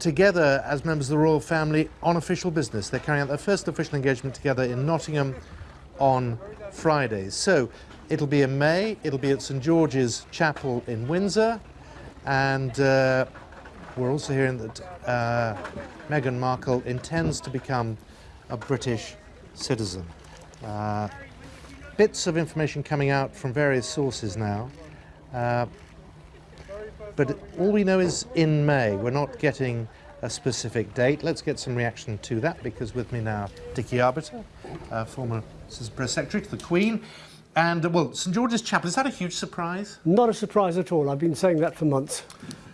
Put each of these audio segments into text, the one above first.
together as members of the royal family on official business. They're carrying out their first official engagement together in Nottingham on Friday. So it'll be in May, it'll be at St George's Chapel in Windsor, and uh, we're also hearing that uh, Meghan Markle intends to become a British citizen. Uh, bits of information coming out from various sources now. But all we know is in May. We're not getting a specific date. Let's get some reaction to that because with me now, Dickie Arbiter, uh, former Press Secretary to the Queen. And, uh, well, St George's Chapel, is that a huge surprise? Not a surprise at all. I've been saying that for months.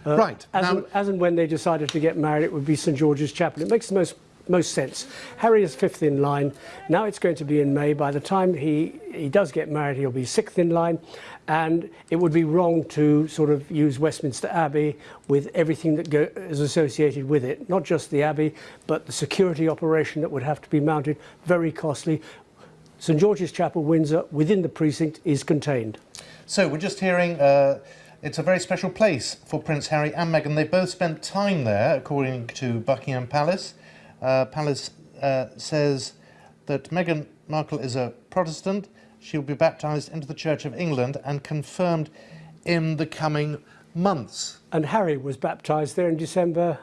Uh, right. As, now, and, as and when they decided to get married, it would be St George's Chapel. It makes the most most sense. Harry is fifth in line. Now it's going to be in May. By the time he, he does get married, he'll be sixth in line. And it would be wrong to sort of use Westminster Abbey with everything that go, is associated with it. Not just the Abbey, but the security operation that would have to be mounted, very costly. St George's Chapel, Windsor, within the precinct, is contained. So we're just hearing uh, it's a very special place for Prince Harry and Meghan. They both spent time there, according to Buckingham Palace. Uh, Palace uh, says that Meghan Markle is a Protestant. She will be baptised into the Church of England and confirmed in the coming months. And Harry was baptised there in December